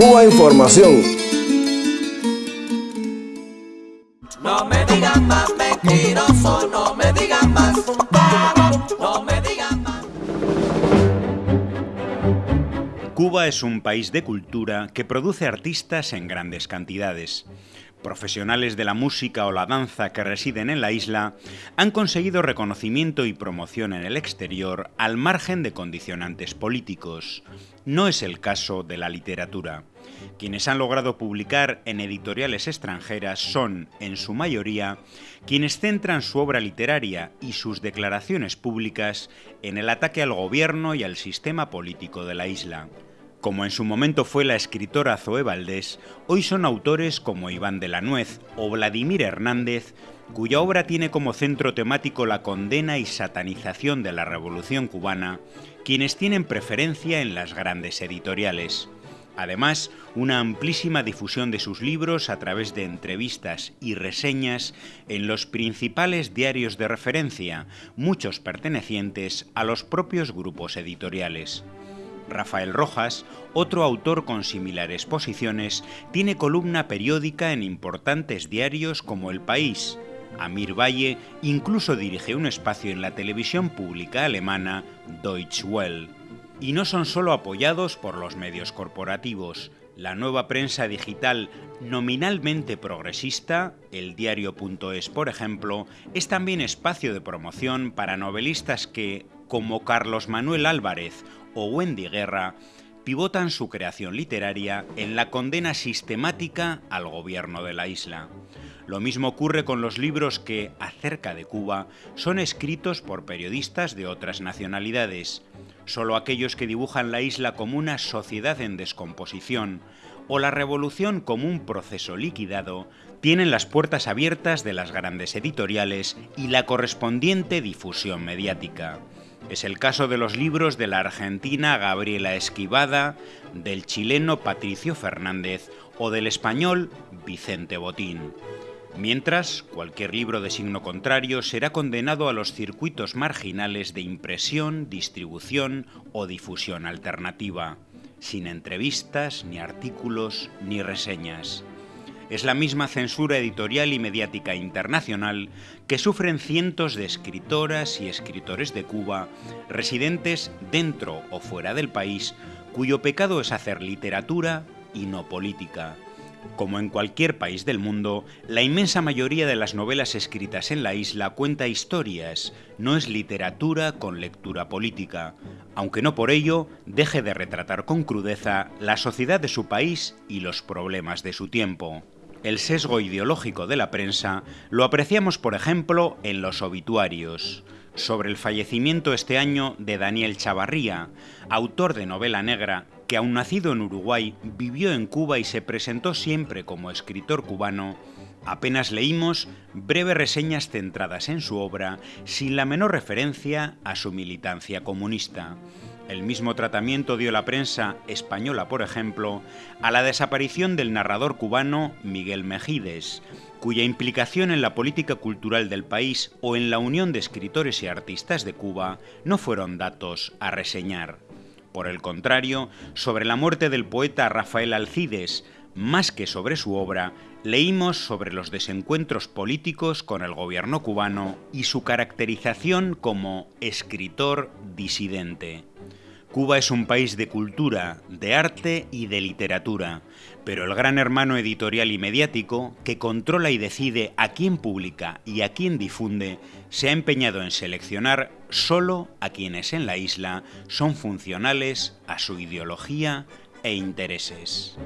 Cuba Información. No me digan más mentiroso, no me digan más no me digan más. Cuba es un país de cultura que produce artistas en grandes cantidades. Profesionales de la música o la danza que residen en la isla han conseguido reconocimiento y promoción en el exterior al margen de condicionantes políticos. No es el caso de la literatura. Quienes han logrado publicar en editoriales extranjeras son, en su mayoría, quienes centran su obra literaria y sus declaraciones públicas en el ataque al gobierno y al sistema político de la isla. Como en su momento fue la escritora Zoe Valdés, hoy son autores como Iván de la Nuez o Vladimir Hernández, cuya obra tiene como centro temático la condena y satanización de la Revolución cubana, quienes tienen preferencia en las grandes editoriales. Además, una amplísima difusión de sus libros a través de entrevistas y reseñas en los principales diarios de referencia, muchos pertenecientes a los propios grupos editoriales. Rafael Rojas, otro autor con similares posiciones, tiene columna periódica en importantes diarios como El País. Amir Valle incluso dirige un espacio en la televisión pública alemana Deutsche Welle. Y no son solo apoyados por los medios corporativos. La nueva prensa digital nominalmente progresista, el diario.es por ejemplo, es también espacio de promoción para novelistas que, como Carlos Manuel Álvarez o Wendy Guerra, pivotan su creación literaria en la condena sistemática al gobierno de la isla. Lo mismo ocurre con los libros que, acerca de Cuba, son escritos por periodistas de otras nacionalidades. Solo aquellos que dibujan la isla como una sociedad en descomposición o la revolución como un proceso liquidado tienen las puertas abiertas de las grandes editoriales y la correspondiente difusión mediática. Es el caso de los libros de la argentina Gabriela Esquivada, del chileno Patricio Fernández o del español Vicente Botín. Mientras, cualquier libro de signo contrario será condenado a los circuitos marginales de impresión, distribución o difusión alternativa, sin entrevistas, ni artículos, ni reseñas es la misma censura editorial y mediática internacional que sufren cientos de escritoras y escritores de Cuba, residentes dentro o fuera del país, cuyo pecado es hacer literatura y no política. Como en cualquier país del mundo, la inmensa mayoría de las novelas escritas en la isla cuenta historias, no es literatura con lectura política, aunque no por ello deje de retratar con crudeza la sociedad de su país y los problemas de su tiempo. El sesgo ideológico de la prensa lo apreciamos, por ejemplo, en los obituarios. Sobre el fallecimiento este año de Daniel Chavarría, autor de novela negra, que aun nacido en Uruguay, vivió en Cuba y se presentó siempre como escritor cubano, apenas leímos breves reseñas centradas en su obra sin la menor referencia a su militancia comunista. El mismo tratamiento dio la prensa española, por ejemplo, a la desaparición del narrador cubano Miguel Mejides, cuya implicación en la política cultural del país o en la unión de escritores y artistas de Cuba no fueron datos a reseñar. Por el contrario, sobre la muerte del poeta Rafael Alcides, más que sobre su obra, leímos sobre los desencuentros políticos con el gobierno cubano y su caracterización como escritor disidente. Cuba es un país de cultura, de arte y de literatura, pero el gran hermano editorial y mediático, que controla y decide a quién publica y a quién difunde, se ha empeñado en seleccionar solo a quienes en la isla son funcionales a su ideología e intereses.